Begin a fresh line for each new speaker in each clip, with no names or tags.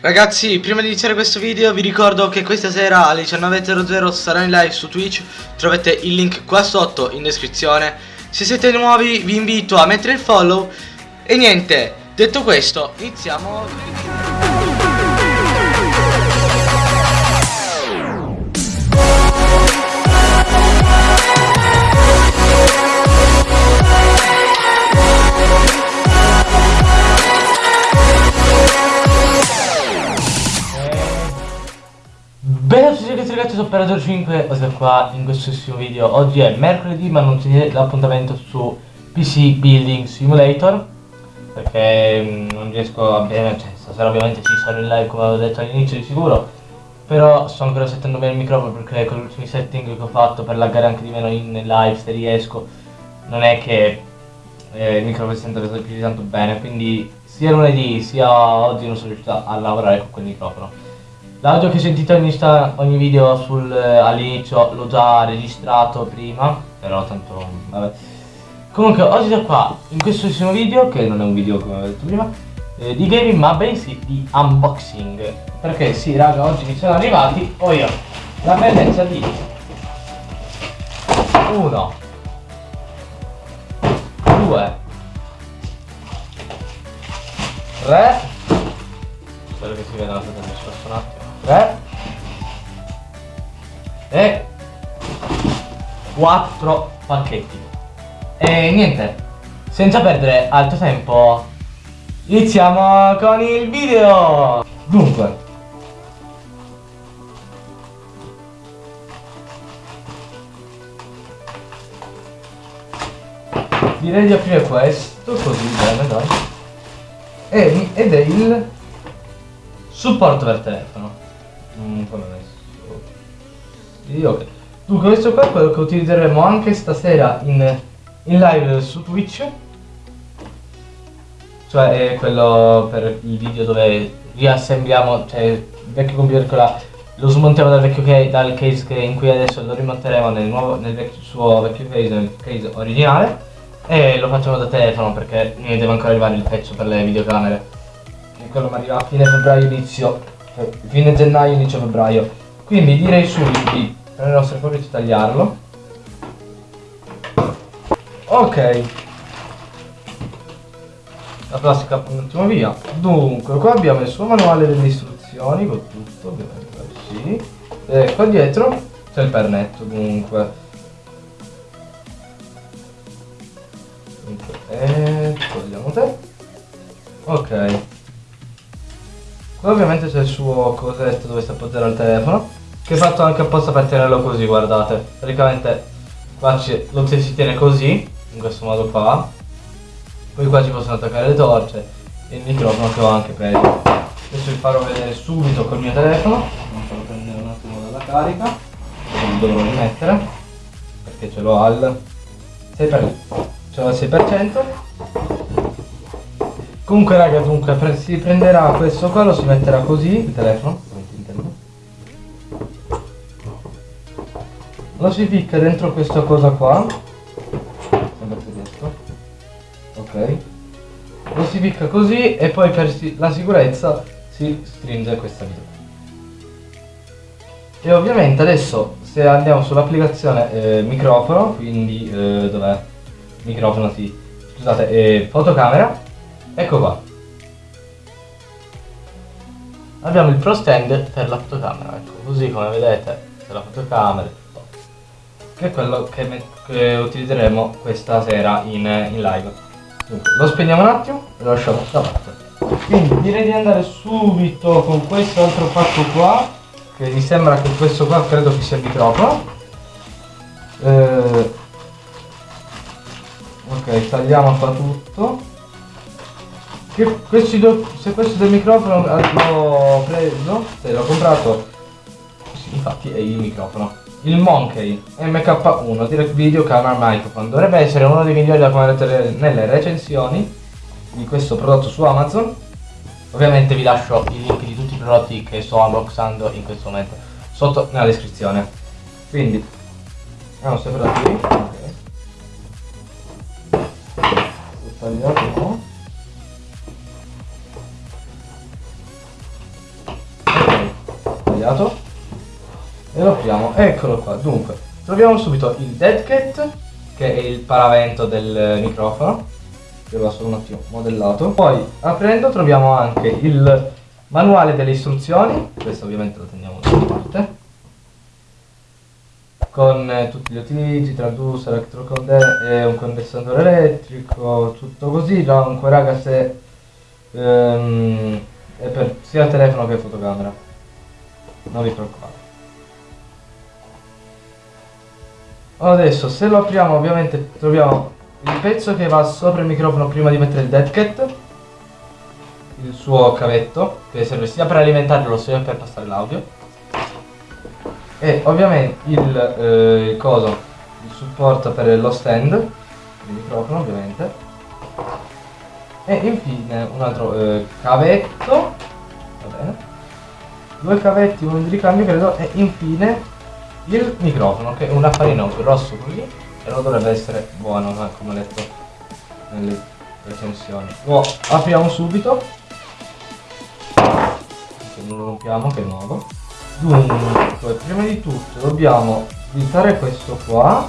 Ragazzi, prima di iniziare questo video vi ricordo che questa sera alle 19.00 sarò in live su Twitch. Trovate il link qua sotto in descrizione. Se siete nuovi vi invito a mettere il follow. E niente, detto questo, iniziamo Operator 5 e sono qua in questo video. Oggi è mercoledì ma non tenete l'appuntamento su PC Building Simulator Perché mh, non riesco a bene, cioè stasera ovviamente ci sarò in live come avevo detto all'inizio di sicuro Però sto ancora settando bene il microfono perché con gli ultimi setting che ho fatto per laggare anche di meno in live se riesco Non è che eh, il microfono si sente più di tanto bene. Quindi sia lunedì sia oggi non sono riuscito a lavorare con quel microfono L'audio che sentite ogni, ogni video sul, eh, all'inizio l'ho già registrato prima, però tanto vabbè. Comunque oggi da qua, in questo ultimo video, che non è un video come avevo detto prima, eh, di gaming ma bensì di unboxing. Perché sì raga, oggi mi sono arrivati, ho io, la bellezza di uno, due, tre, spero che si veda la foto del un attimo. 3 e 4 pacchetti e niente senza perdere altro tempo iniziamo con il video. Dunque. Direi di aprire questo così bene dai. Ed è il supporto per telefono Mm, come messo? Sì, ok. Dunque questo qua è quello che utilizzeremo anche stasera in, in live su Twitch. Cioè è quello per il video dove riassembliamo, cioè il vecchio computer con la, lo smontiamo dal vecchio case, dal case che in cui adesso lo rimonteremo nel, nuovo, nel vecchio, suo vecchio case, nel case originale. E lo facciamo da telefono perché deve ancora arrivare il pezzo per le videocamere. Quello mi arriva a fine febbraio inizio fine gennaio, inizio febbraio. Quindi direi subito di prendere il nostro e tagliarlo. Ok. La plastica un attimo via. Dunque, qua abbiamo il suo manuale delle istruzioni, con tutto, ovviamente, sì. E qua dietro c'è il pernetto, dunque. E togliamo te. Ok. Qua ovviamente c'è il suo cosetto dove si appoggerà il telefono Che è fatto anche apposta per tenerlo così, guardate. Praticamente qua lo si tiene così, in questo modo qua. Poi qua ci possono attaccare le torce E il microfono che ho anche peggio Adesso vi farò vedere subito col mio telefono. Non farò prendere un attimo dalla carica Non dovrò rimettere Perché ce l'ho al 6%, ce l'ho al 6% Comunque raga, dunque pre si prenderà questo qua, lo si metterà così, il telefono, lo si ficca dentro questa cosa qua, sempre tedesco, ok, lo si ficca così e poi per si la sicurezza si stringe questa vita. E ovviamente adesso se andiamo sull'applicazione eh, microfono, quindi eh, dov'è? Microfono sì, scusate, eh, fotocamera, Ecco qua. Abbiamo il Pro Stand per la fotocamera, ecco, così come vedete c'è la fotocamera, che è quello che, che utilizzeremo questa sera in, in live. Dunque, lo spegniamo un attimo e lo lasciamo da parte. Quindi direi di andare subito con questo altro pacco qua, che mi sembra che questo qua credo che sia il microfono. Eh, ok, tagliamo qua tutto. Che questi do, se questo del microfono l'ho preso, se l'ho comprato, sì, infatti è il microfono. Il Monkey MK1 Direct Video Camera Microphone dovrebbe essere uno dei migliori da vedete nelle recensioni di questo prodotto su Amazon. Ovviamente vi lascio i link di tutti i prodotti che sto unboxando in questo momento sotto nella descrizione. Quindi andiamo sempre da qui. Ok. Tagliato sbagliato. E lo apriamo, eccolo qua. Dunque, troviamo subito il dead cat, che è il paravento del microfono, che va solo un attimo modellato. Poi, aprendo, troviamo anche il manuale delle istruzioni, questo ovviamente lo teniamo da parte con eh, tutti gli utilizzi, transducer, elettrocondensatore, un condensatore elettrico, tutto così. Comunque raga se ehm, è per sia telefono che fotocamera. Non vi preoccupate. Adesso se lo apriamo ovviamente troviamo il pezzo che va sopra il microfono prima di mettere il dead cat il suo cavetto che serve sia per alimentarlo sia per passare l'audio. E ovviamente il, eh, il coso il supporto per lo stand il microfono ovviamente. E infine un altro eh, cavetto. Va bene due cavetti uno di ricambio credo e infine il microfono che è un affarino grosso e non dovrebbe essere buono come ho letto nelle recensioni lo apriamo subito non lo rompiamo che è nuovo Dunque, prima di tutto dobbiamo slittare questo qua.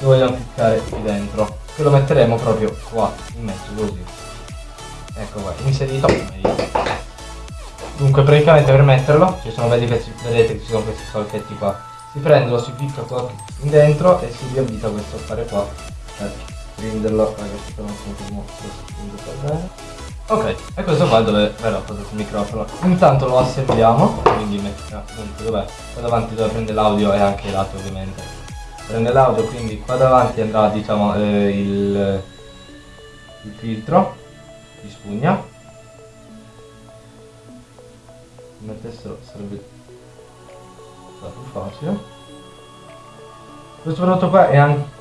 Lo vogliamo piccare qui dentro. Che lo metteremo proprio qua, in mezzo, così. Ecco qua, inserito. Dunque, praticamente per metterlo, ci sono, vedete che ci sono questi solchetti qua. Si prende, lo si picca qua in dentro e si riavvita questo affare qua prenderlo. Ragazzi, però non so come lo bene. Ok, e questo qua è dove verrà posato il microfono. Intanto lo assembliamo, quindi mettiamo, comunque dov'è? Qua davanti dove prende l'audio e anche i lati ovviamente. Prende l'audio, quindi qua davanti andrà diciamo eh, il, il filtro di spugna. Se mettessero sarebbe più facile. Questo prodotto qua è anche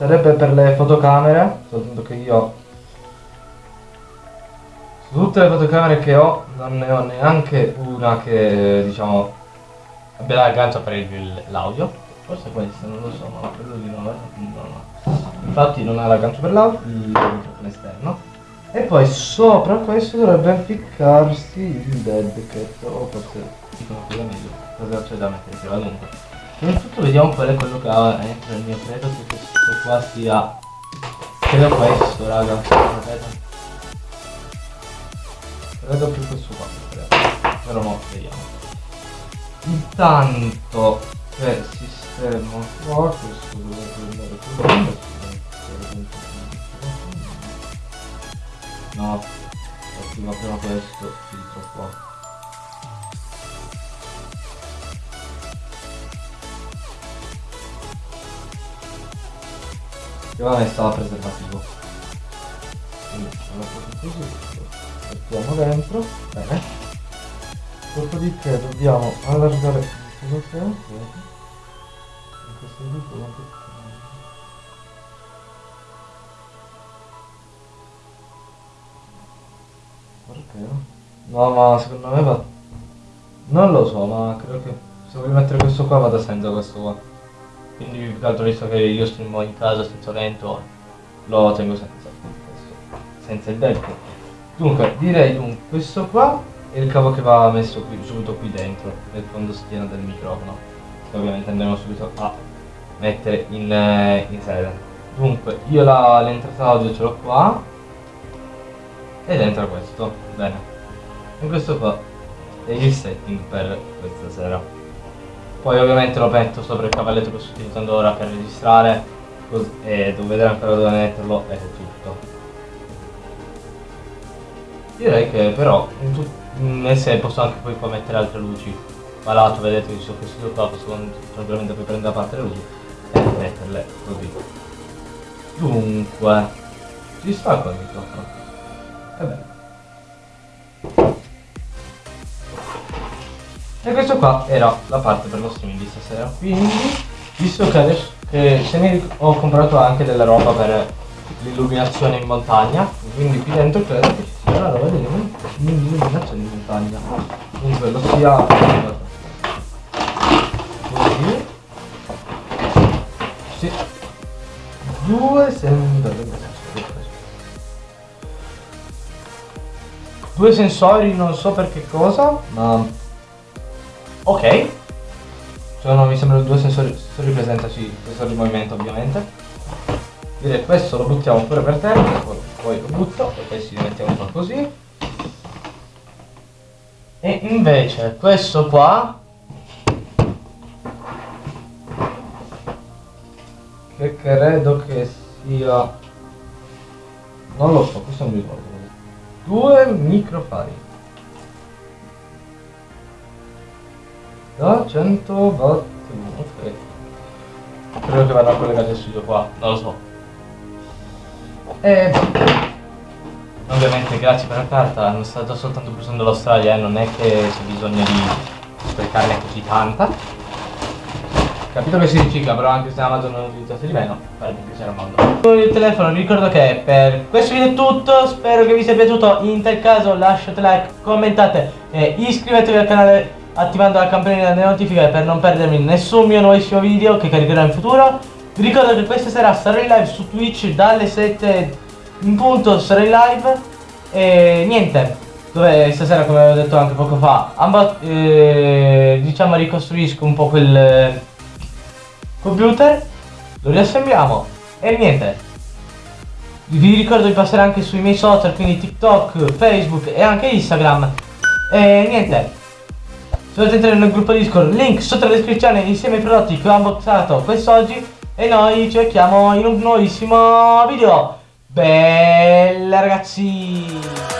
sarebbe per le fotocamere, soltanto che io su tutte le fotocamere che ho non ne ho neanche una che diciamo abbia l'aggancio per l'audio. Forse questa, non lo so, ma quello di no, no. Infatti non ha l'aggancio per l'audio, il microfono esterno. E poi sopra questo dovrebbe impiccarsi il dead cat, o forse dicono quello meglio, cosa c'è da mettere prima dunque. Innanzitutto vediamo qual è quello che ha dentro il mio credo che questo qua sia credo questo raga, vedete? credo più questo qua però mo vediamo intanto che sistema questo dovrebbe andare più no attiva prima questo filtro qua. Va messa la preservativo. Quindi lo così mettiamo dentro. Bene. Dopodiché dobbiamo allargare che in questo modo perché? no ma secondo me va. Non lo so ma credo che se voglio mettere questo qua vada senza questo qua. Quindi più che altro visto che io streamo in casa senza vento lo tengo senza senza il delco Dunque, direi dunque, questo qua è il cavo che va messo qui, subito qui dentro, nel fondo schiena del microfono, che ovviamente andremo subito a mettere in, eh, in sede. Dunque, io l'entrata audio ce l'ho qua, ed entra questo, bene. E questo qua è il setting per questa sera. Poi ovviamente lo metto sopra il cavalletto che sto utilizzando ora per registrare, e devo vedere ancora dove metterlo e tutto. Direi che però nel sé posso anche poi qua mettere altre luci. Ma lato vedete che ci sono questi qua, posso tranquillamente poi prendere a parte le luci e metterle così. Dunque, ci sta qua il microfono. E bene. E questo qua era la parte per lo streaming di stasera. Quindi, visto che adesso che se mi ho comprato anche della roba per l'illuminazione in montagna, quindi qui dentro credo che ci sia la roba dell'illuminazione in montagna. Comunque lo sia così. Sì. Due sempre due sensori, non so per che cosa, ma ok. Sono, mi sembrano due sensori, sensori presenza, sì, sensori di movimento ovviamente. Direi questo lo buttiamo pure per terra, poi, lo butto, e poi si mettiamo qua così. E invece questo qua che credo che sia non lo so, questo non mi ricordo. Due microfari. Da 100 watt ok. Credo che vada collegato al studio qua non lo so e ovviamente grazie per la carta. Non sto soltanto usando l'Australia eh, non è che c'è bisogno di sprecarne così tanta. Capito che si ricicla, però anche se Amazon non utilizzasse di meno, farebbe piacere al mondo. Il telefono, vi ricordo che per questo video è tutto, spero che vi sia piaciuto, in tal caso lasciate like, commentate e iscrivetevi al canale attivando la campanella delle notifiche per non perdermi nessun mio nuovissimo video che caricherò in futuro. Vi ricordo che questa sera sarò in live su Twitch dalle 7 in punto, sarò in live e niente, dove stasera come avevo detto anche poco fa, eh, diciamo ricostruisco un po' quel computer, lo riassembliamo e niente. Vi ricordo di passare anche sui miei social, quindi TikTok, Facebook e anche Instagram. E niente. Se volete entrare nel gruppo Discord, link sotto la descrizione insieme ai prodotti che ho unboxato quest'oggi. E noi ci vediamo in un nuovissimo video. Bella ragazzi!